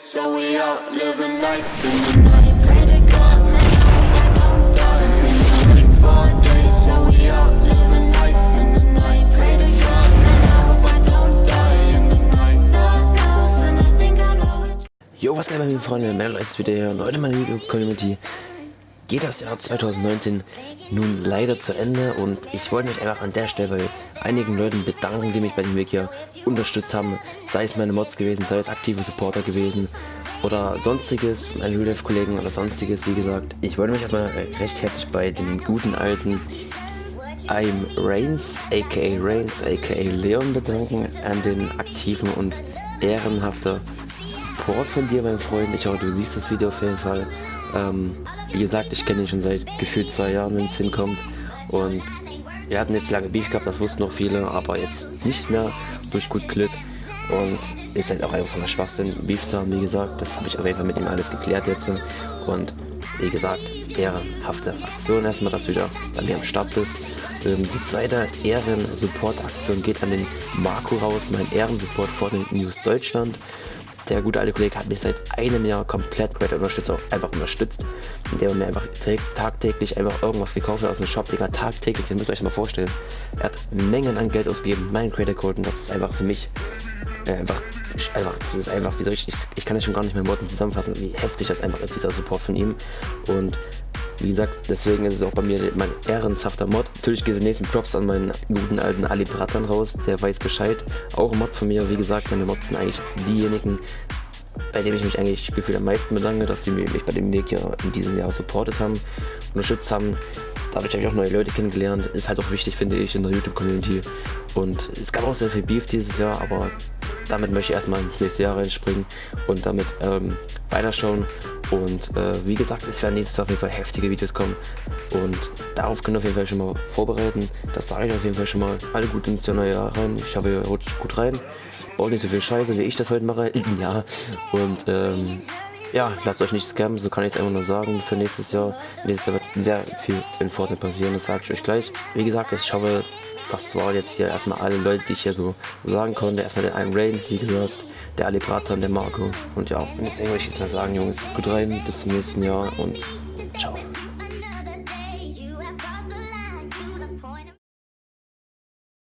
So we out living life in the night. Pray to God, man, I hope I don't die. Been awake for days. So we out living life in the night. Pray to God, man, I hope I don't die in the night. Lord knows, and I think I know it. Jo, was geht meine lieben Freunde, wieder hier und heute meine liebe Community geht das Jahr 2019 nun leider zu Ende und ich wollte mich einfach an der Stelle bei einigen Leuten bedanken, die mich bei dem Weg hier unterstützt haben, sei es meine Mods gewesen, sei es aktive Supporter gewesen oder sonstiges, meine Real Life Kollegen oder sonstiges, wie gesagt. Ich wollte mich erstmal recht herzlich bei den guten alten I'm Reigns, aka Reigns, aka Leon bedanken, an den aktiven und ehrenhafter Support von dir, mein Freund. Ich hoffe, du siehst das Video auf jeden Fall. Ähm, wie gesagt, ich kenne ihn schon seit gefühlt zwei Jahren, wenn es hinkommt. Und wir hatten jetzt lange Beef gehabt, das wussten noch viele, aber jetzt nicht mehr durch gut Glück. Und ist halt auch einfach mal Schwachsinn, Beef zu haben, wie gesagt. Das habe ich auf jeden Fall mit ihm alles geklärt jetzt. Und wie gesagt, ehrenhafte Aktion erstmal, dass du wieder bei mir am Start bist. Ähm, die zweite Ehren-Support-Aktion geht an den Marco raus, mein Ehrensupport vor den News Deutschland der gute alte Kollege hat mich seit einem Jahr komplett Great Unterstützer einfach unterstützt, indem er mir einfach tagtäglich einfach irgendwas gekauft hat aus dem Shop, Digga, tagtäglich, das müsst ihr euch mal vorstellen. Er hat Mengen an Geld ausgegeben, mein Creator Code und das ist einfach für mich äh, einfach, einfach, das ist einfach, wie soll ich, ich, ich kann das schon gar nicht mehr Worten zusammenfassen, wie heftig das einfach ist, dieser Support von ihm. Und wie gesagt, deswegen ist es auch bei mir mein ehrenhafter Mod. Natürlich geht die nächsten Props an meinen guten alten Ali Bratan raus, der weiß Bescheid. Auch ein Mod von mir, wie gesagt, meine Mods sind eigentlich diejenigen, bei denen ich mich eigentlich gefühlt am meisten bedanke, dass sie mich bei dem Weg ja in diesem Jahr supportet haben, unterstützt haben. Dadurch habe ich auch neue Leute kennengelernt. Ist halt auch wichtig, finde ich, in der YouTube-Community. Und es gab auch sehr viel Beef dieses Jahr, aber damit möchte ich erstmal ins nächste Jahr reinspringen und damit ähm, weiterschauen. Und äh, wie gesagt, es werden nächstes Jahr auf jeden Fall heftige Videos kommen. Und darauf können wir auf jeden Fall schon mal vorbereiten. Das sage ich auf jeden Fall schon mal. Alle gut ins neue Jahr rein. Ich hoffe, ihr rutscht gut rein. Baut nicht so viel Scheiße, wie ich das heute mache. ja. Und ähm, ja, lasst euch nicht scammen, so kann ich es einfach nur sagen. Für nächstes Jahr, nächstes Jahr wird sehr viel in Fortnite passieren, das sage ich euch gleich. Wie gesagt, ich hoffe, das war jetzt hier erstmal alle Leute, die ich hier so sagen konnte. Erstmal der ein Reigns, wie gesagt, der Ali Bratan, der Marco. Und ja, wenn ich irgendwas jetzt mal sagen, Jungs, gut rein, bis zum nächsten Jahr und ciao.